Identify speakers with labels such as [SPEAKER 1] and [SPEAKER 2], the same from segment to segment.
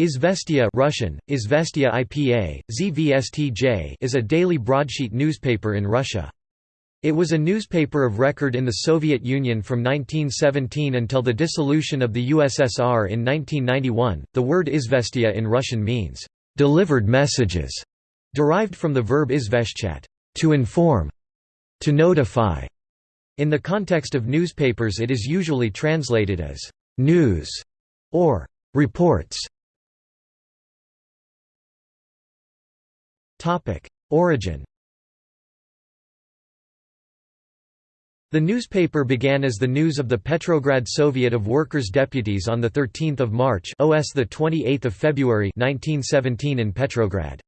[SPEAKER 1] Izvestia Russian, Izvestia IPA, ZVSTJ is a daily broadsheet newspaper in Russia. It was a newspaper of record in the Soviet Union from 1917 until the dissolution of the USSR in 1991. The word Izvestia in Russian means, delivered messages, derived from the verb izveshchat, to inform, to notify. In the context of newspapers, it is usually translated as news or reports. Origin The newspaper began as the news of the Petrograd Soviet of Workers' Deputies on 13 March OS 28 February 1917 in Petrograd.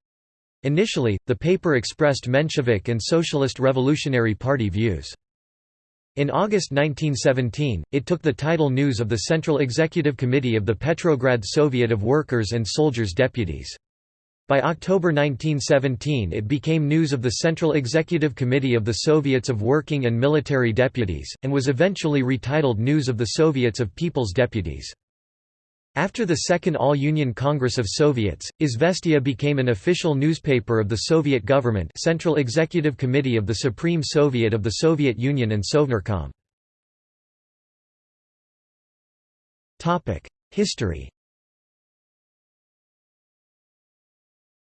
[SPEAKER 1] Initially, the paper expressed Menshevik and Socialist Revolutionary Party views. In August 1917, it took the title News of the Central Executive Committee of the Petrograd Soviet of Workers' and Soldiers' Deputies. By October 1917 it became news of the Central Executive Committee of the Soviets of Working and Military Deputies, and was eventually retitled News of the Soviets of People's Deputies. After the Second All-Union Congress of Soviets, Izvestia became an official newspaper of the Soviet government Central Executive Committee of the Supreme Soviet of the Soviet Union and Sovnarkom. History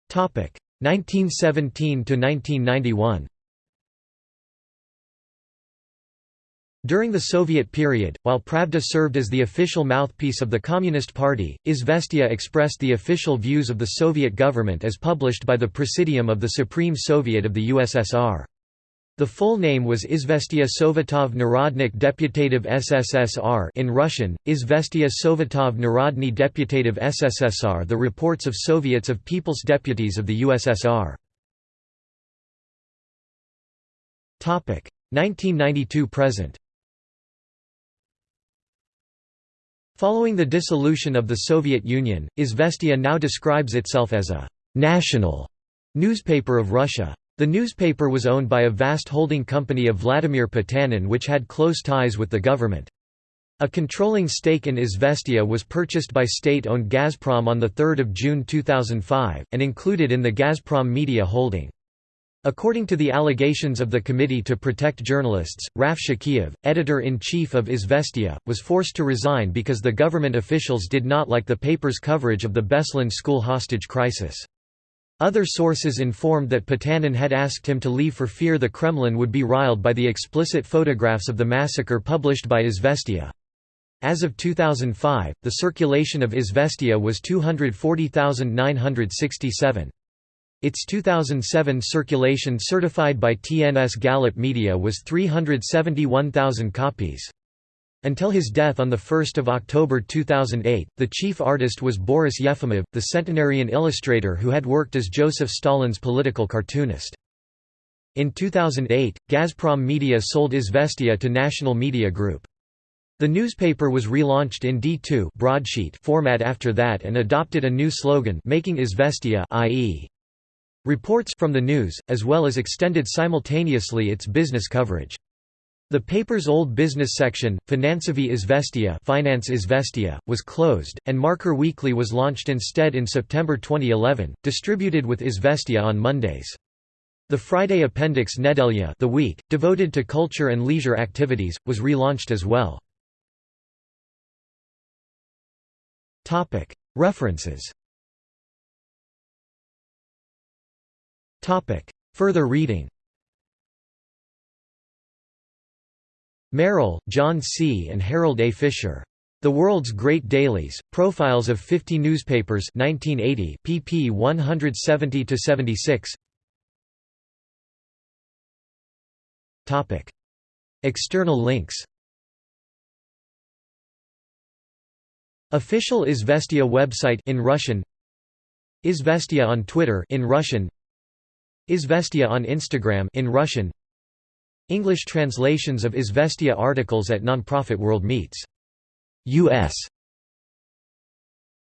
[SPEAKER 1] 1917 to 1991 During the Soviet period, while Pravda served as the official mouthpiece of the Communist Party, Izvestia expressed the official views of the Soviet government as published by the Presidium of the Supreme Soviet of the USSR. The full name was Izvestia Sovetov Narodnykh Deputatov SSSR in Russian, Izvestia Sovetov Narodny Deputatov SSSR the reports of Soviets of People's Deputies of the USSR. 1992–present Following the dissolution of the Soviet Union, Izvestia now describes itself as a «national» newspaper of Russia. The newspaper was owned by a vast holding company of Vladimir Potanin which had close ties with the government. A controlling stake in Izvestia was purchased by state-owned Gazprom on 3 June 2005, and included in the Gazprom Media holding. According to the allegations of the Committee to Protect Journalists, Raf Shakirov, editor-in-chief of Izvestia, was forced to resign because the government officials did not like the paper's coverage of the Beslan school hostage crisis. Other sources informed that Potanin had asked him to leave for fear the Kremlin would be riled by the explicit photographs of the massacre published by Izvestia. As of 2005, the circulation of Izvestia was 240,967. Its 2007 circulation certified by TNS Gallup Media was 371,000 copies. Until his death on 1 October 2008, the chief artist was Boris Yefimov, the centenarian illustrator who had worked as Joseph Stalin's political cartoonist. In 2008, Gazprom Media sold Izvestia to National Media Group. The newspaper was relaunched in D2 broadsheet format after that and adopted a new slogan making Izvestia i.e. reports from the news, as well as extended simultaneously its business coverage. The paper's old business section, Finansovi Izvestia Finance Izvestia, was closed, and Marker Weekly was launched instead in September 2011, distributed with Izvestia on Mondays. The Friday appendix Nedelya the week, devoted to culture and leisure activities, was relaunched as well. References Further reading Merrill, John C. and Harold A. Fisher. The World's Great Dailies, Profiles of 50 Newspapers 1980, pp 170–76 External links Official Izvestia website in Russian Izvestia on Twitter in Russian Izvestia on Instagram in Russian English translations of Izvestia articles at Nonprofit World Meets. U.S.